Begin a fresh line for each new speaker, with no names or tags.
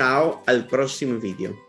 ciao al prossimo video.